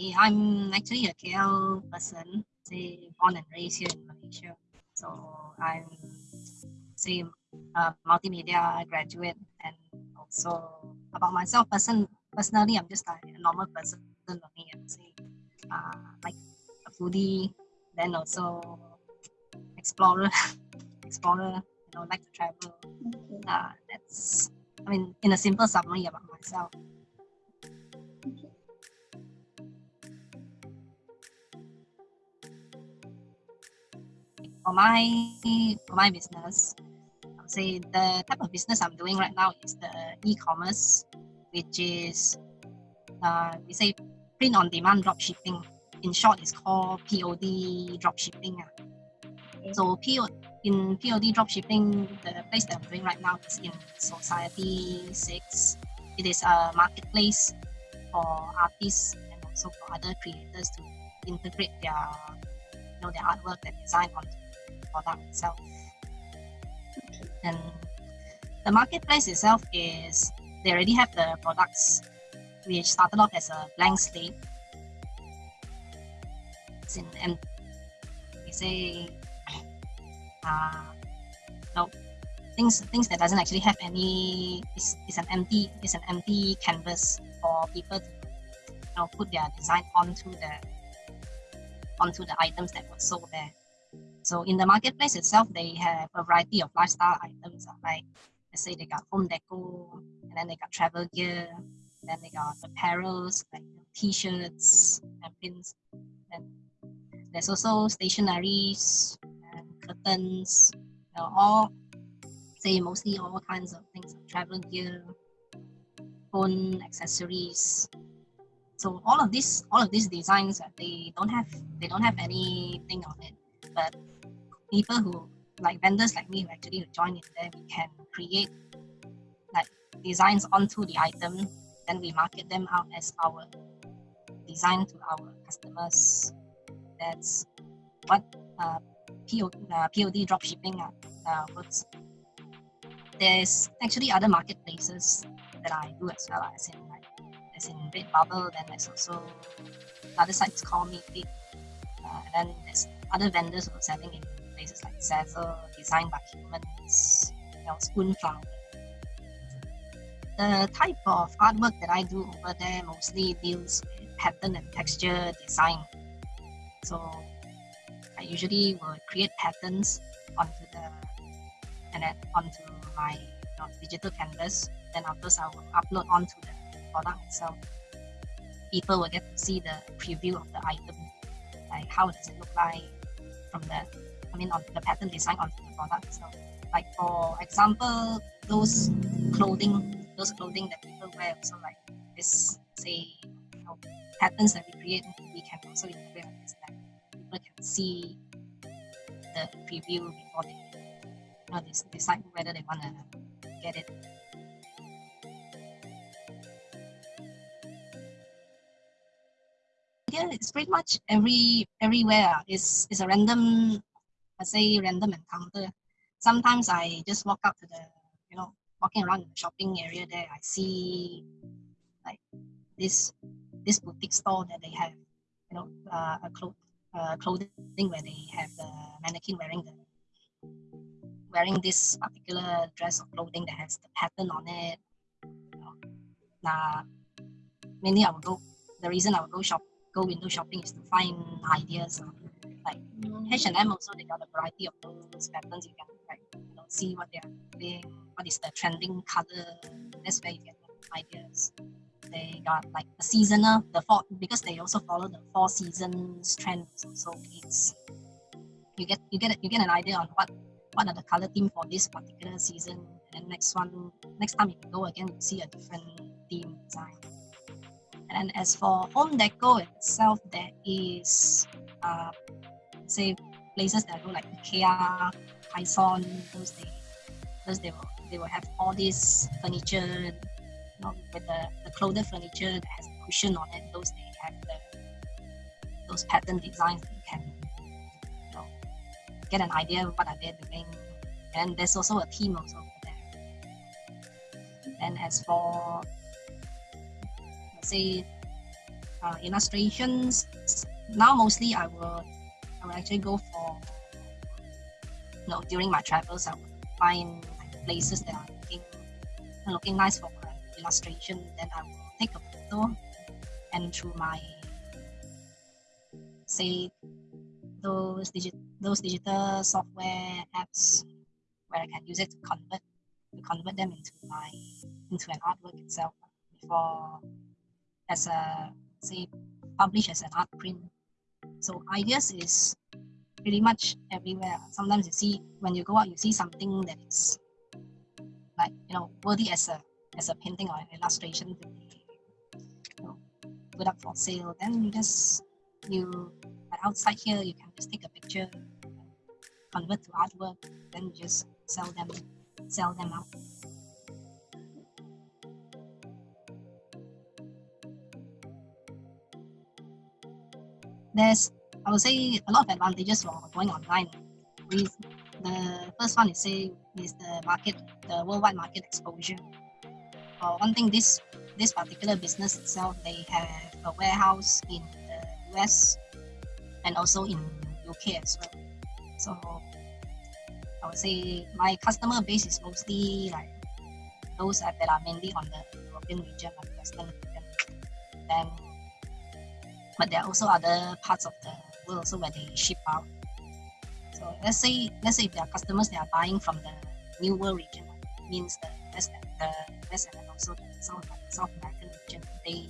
Okay, I'm actually a KL person, say born and raised here in Malaysia. So I'm say a multimedia graduate and also about myself person personally I'm just like a normal person only and say uh, like a foodie then also explorer explorer you know like to travel. Uh, that's I mean in a simple summary about myself for my for my business, I would say the type of business I'm doing right now is the e-commerce, which is uh, we say print on demand drop shipping. In short, it's called POD drop shipping. So PO, in POD drop shipping, the place that I'm doing right now is in Society 6. It is a marketplace for artists and also for other creators to integrate their you know their artwork, their design onto product itself. And the marketplace itself is they already have the products which started off as a blank slate. It's and we say uh, no things things that doesn't actually have any is, is an empty is an empty canvas for people to you know, put their design onto the onto the items that were sold there. So in the marketplace itself, they have a variety of lifestyle items. Uh, like let's say they got home decor, and then they got travel gear, then they got apparels like t-shirts and pins. And there's also stationaries and curtains, you know, all say mostly all kinds of things like travel gear, phone accessories. So all of these all of these designs uh, they don't have they don't have anything on it, people who like vendors like me who actually join in there, we can create like designs onto the item, then we market them out as our design to our customers. That's what uh, PO, uh, POD dropshipping uh, uh, works. There's actually other marketplaces that I do as well, as in like as in Redbubble, then there's also other sites called Meetup, uh, and then there's other vendors who are selling in places like Zazzle, Design by Humans, you know, Spoonflower. The type of artwork that I do over there mostly deals with pattern and texture design. So I usually will create patterns onto the and then onto my you know, digital canvas. Then afterwards I will upload onto the product itself. People will get to see the preview of the item, like how does it look like from the I mean, on the pattern design on the product. So, like for example, those clothing, those clothing that people wear, so like this, say, you know, patterns that we create, we can also integrate on this that people can see the preview before they, you know, they decide whether they want to get it. It's pretty much every everywhere. It's it's a random I say random encounter. Sometimes I just walk up to the, you know, walking around the shopping area there, I see like this this boutique store that they have, you know, uh, a cloth, uh, clothing where they have the mannequin wearing the wearing this particular dress or clothing that has the pattern on it. You know. Now, mainly I will go. The reason I would go shop, go window shopping is to find ideas. Like H&M also they got a variety of those patterns. You can like you know see what they're doing, what is the trending color. That's where you get ideas. They got like a seasonal, the fall because they also follow the four seasons trends. So it's you get you get you get an idea on what what are the color theme for this particular season. And next one, next time you go again, you see a different theme design. And as for home decor itself, there is uh, say places that go like IKEA, Hyson, those they those they will they will have all this furniture, you know, with the, the clothed furniture that has a cushion on it, those they have the those pattern designs that you can you know, get an idea of what are they doing. And there's also a team also there. And as for say uh, illustrations. Now mostly I will I will actually go for you know during my travels I will find like, places that are looking looking nice for my illustration. Then I will take a photo and through my say those digit those digital software apps where I can use it to convert to convert them into my into an artwork itself before as a say publish as an art print. So ideas is pretty much everywhere. Sometimes you see when you go out you see something that is like you know worthy as a as a painting or an illustration to be you know, put up for sale. Then you just you outside here you can just take a picture, convert to artwork, then just sell them sell them out. There's I would say a lot of advantages for going online. With the first one is say is the market, the worldwide market exposure. Uh, one thing this this particular business itself, they have a warehouse in the US and also in UK as well. So I would say my customer base is mostly like those that are mainly on the European region and Western region. Then, but there are also other parts of the world also where they ship out. So let's say let's say if there are customers that are buying from the New World region, means the West, the West and also the South, South American region, they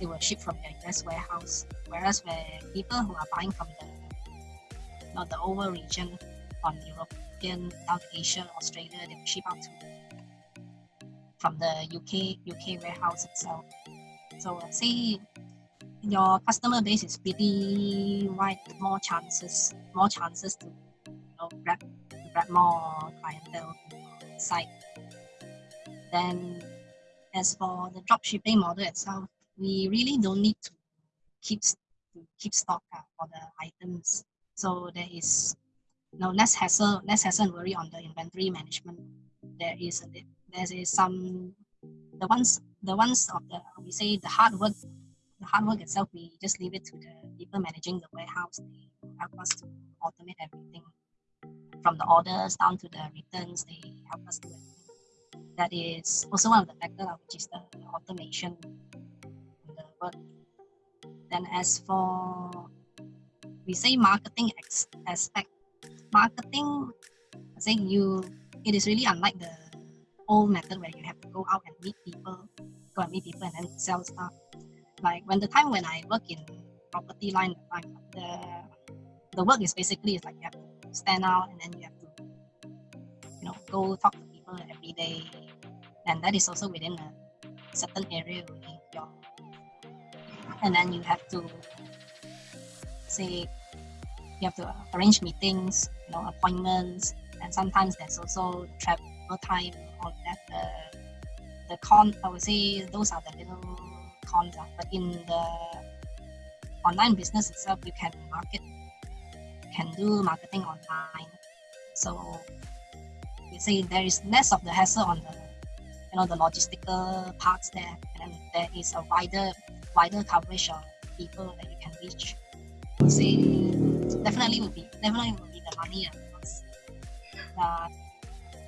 they will ship from their US warehouse. Whereas where people who are buying from the not the over region on European, South Asia, Australia, they will ship out to from the UK UK warehouse itself. So say your customer base is pretty wide, more chances, more chances to you know grab grab more clientele site. Then as for the drop shipping model itself, we really don't need to keep to keep stock uh, for the items. So there is no less hassle, less hassle and worry on the inventory management. There is there is some the ones the ones of the we say the hard work hard work itself we just leave it to the people managing the warehouse. They help us to automate everything from the orders down to the returns. They help us do it. That is also one of the factors, which is the automation but then as for we say marketing aspect marketing I say you it is really unlike the old method where you have to go out and meet people go and meet people and then sell stuff like when the time when I work in property line the the work is basically is like you have to stand out and then you have to you know go talk to people every day and that is also within a certain area within your and then you have to say you have to arrange meetings, you know, appointments, and sometimes there's also travel time, all that. The, the con, I would say those are the little cons. Uh, but in the online business itself, you can market, can do marketing online. So you say there is less of the hassle on the, you know, the logistical parts there, and there is a wider wider coverage of people that you can reach. Would definitely would be definitely would be the money uh,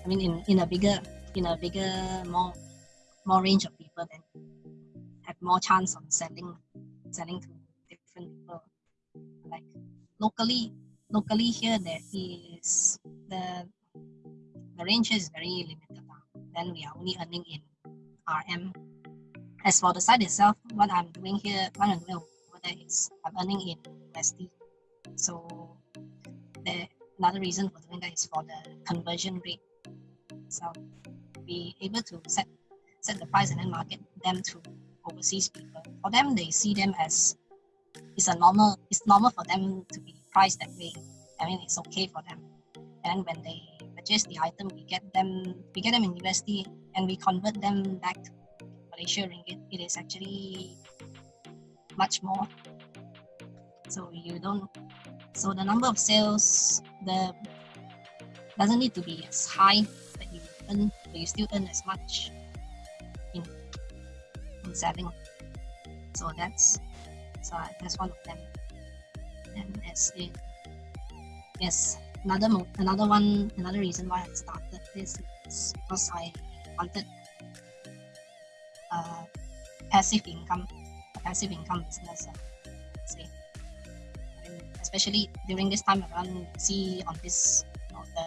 I mean in, in a bigger in a bigger more more range of people have more chance of selling selling to different people. Like locally locally here there is the the range is very limited. Uh. Then we are only earning in RM as for the site itself, what I'm doing here, what I'm doing over there is I'm earning in USD. So the another reason for doing that is for the conversion rate. So be able to set set the price and then market them to overseas people. For them, they see them as it's a normal. It's normal for them to be priced that way. I mean, it's okay for them. And when they purchase the item, we get them we get them in USD and we convert them back to Malaysia ringgit, it is actually much more. So you don't, so the number of sales, the doesn't need to be as high that you earn, but you still earn as much in, in selling. So that's So that's one of them. And that's it. Yes, another another one, another reason why I started this is because I wanted uh, passive income, passive income business. Uh, and especially during this time around, see on this you know, the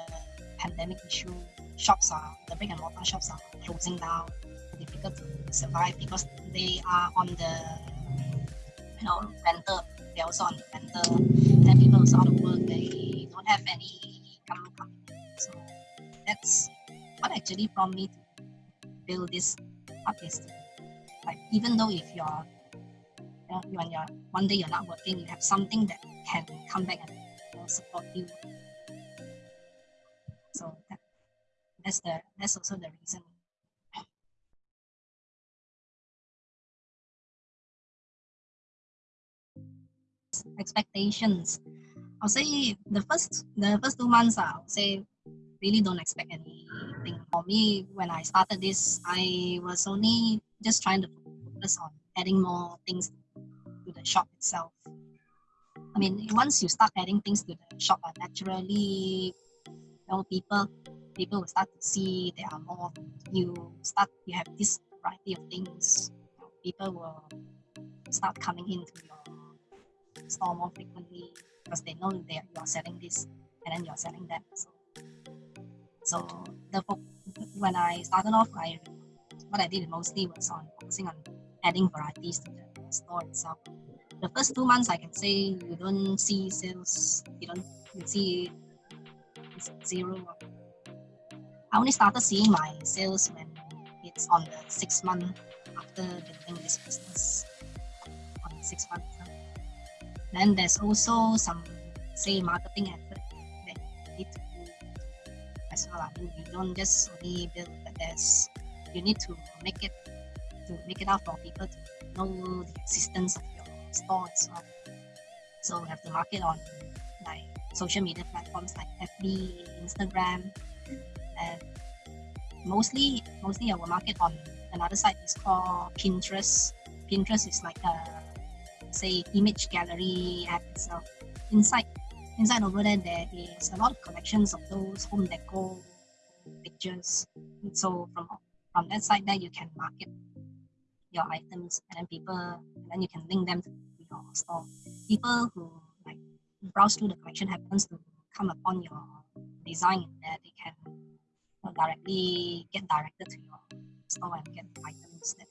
pandemic issue, shops are the brick and mortar shops are closing down, difficult to survive because they are on the you know rental. They're also on the rental, people also out of work. They don't have any income. So that's what actually prompted me to build this is like even though if you're you know, when you're one day you're not working, you have something that can come back and you know, support you. So that, that's the that's also the reason. Expectations. I'll say the first the first two months I'll say really don't expect anything. For me, when I started this, I was only just trying to focus on adding more things to the shop itself. I mean, once you start adding things to the shop, uh, naturally, you know, people people will start to see there are more. You start you have this variety of things. People will start coming into your store more frequently because they know that you are selling this and then you're selling that. So, so the when I started off, I what I did mostly was on focusing on adding varieties to the store itself. The first two months, I can say you don't see sales. You don't you see it's zero. I only started seeing my sales when it's on the six month after building this business. On six months. Then there's also some say marketing effort that you need to do as well. I mean, you don't just only build, but there's you need to make it to make it out for people to know the existence of your store as well. So we have to market on like social media platforms like FB, Instagram, and mostly mostly I will market on another site is called Pinterest. Pinterest is like a say image gallery app itself. Inside inside over there there is a lot of collections of those home decor pictures. So from from that side there you can market your items and then people and then you can link them to your store. People who like browse through the collection happens to come upon your design there they can directly get directed to your store and get items that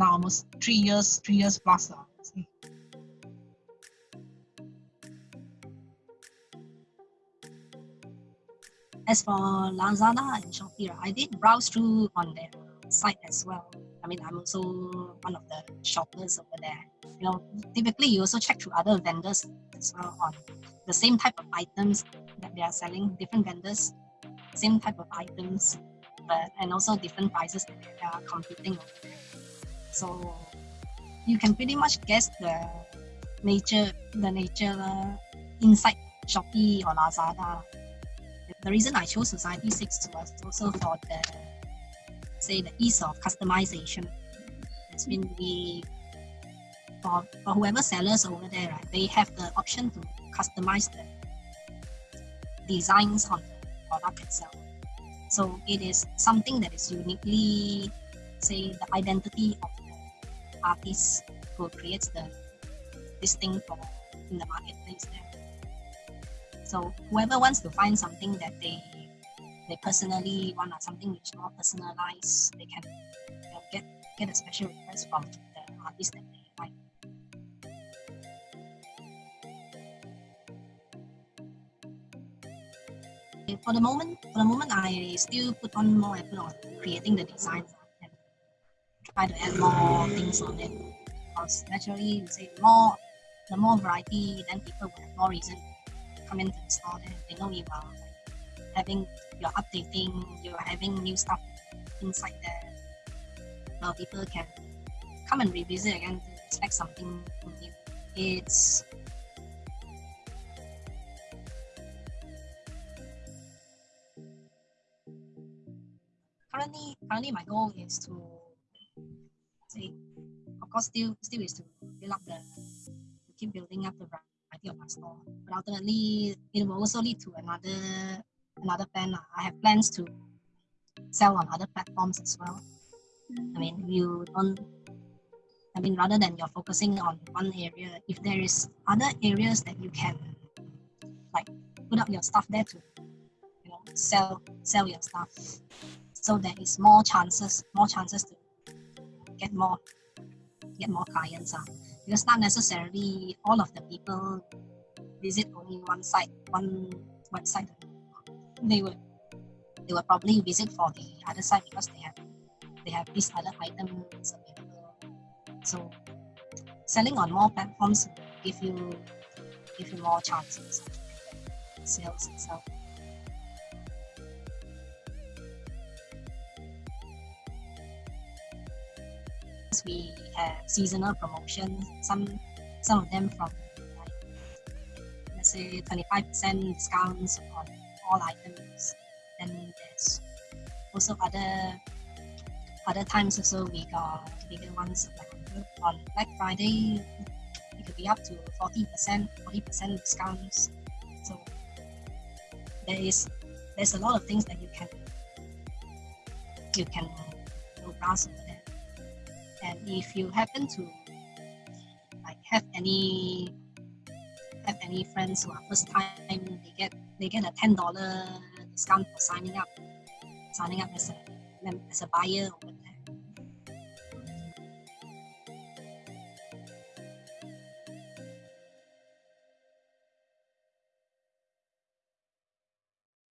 now almost three years, three years plus. Uh, As for Lazada and Shopee, I did browse through on their site as well. I mean, I'm also one of the shoppers over there. You know, typically you also check through other vendors as well on the same type of items that they are selling, different vendors, same type of items, but and also different prices that they are competing over there. So you can pretty much guess the nature, the nature inside Shopee or Lazada. The reason I chose Society 6 was also for the, say, the ease of customization. It's been we, for, for whoever sellers over there, right, they have the option to customize the designs on the product itself. So it is something that is uniquely, say, the identity of artist who creates the this thing for in the marketplace there. So whoever wants to find something that they they personally want or something which is more personalized, they can you know, get get a special request from the artist that they like. For the moment, for the moment, I still put on more effort on creating the designs try to add more things on it. Because naturally, you say more, the more variety, then people will have more reason to come into the store. Then they know you are like, having, you're updating, you're having new stuff inside there. Now people can come and revisit again to expect something new. It's currently currently my goal is to of course still still is to build up the to keep building up the variety of my store. But ultimately it will also lead to another another plan. I have plans to sell on other platforms as well. I mean mm-hmm. you don't I mean rather than you're focusing on one area, if there is other areas that you can like put up your stuff there to you know sell sell your stuff so there is more chances more chances to get more get more clients uh. because not necessarily all of the people visit only one site one website they would they will probably visit for the other side because they have they have these other items available. So selling on more platforms give you give you more chances sales itself we have seasonal promotions. Some some of them from like let's say 25% discounts on all items. Then there's also other other times also we got bigger ones like on Black Friday it could be up to 40%, 40% discounts. So there is there's a lot of things that you can you can browse over if you happen to like have any have any friends who are first time, they get they get a ten dollar discount for signing up, signing up as a as a buyer there.